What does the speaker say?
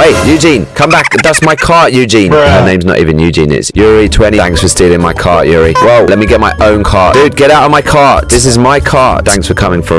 Hey, Eugene, come back. That's my cart, Eugene. Her name's not even Eugene. It's Yuri20. Thanks for stealing my cart, Yuri. Whoa, let me get my own car. Dude, get out of my cart. This is my cart. Thanks for coming for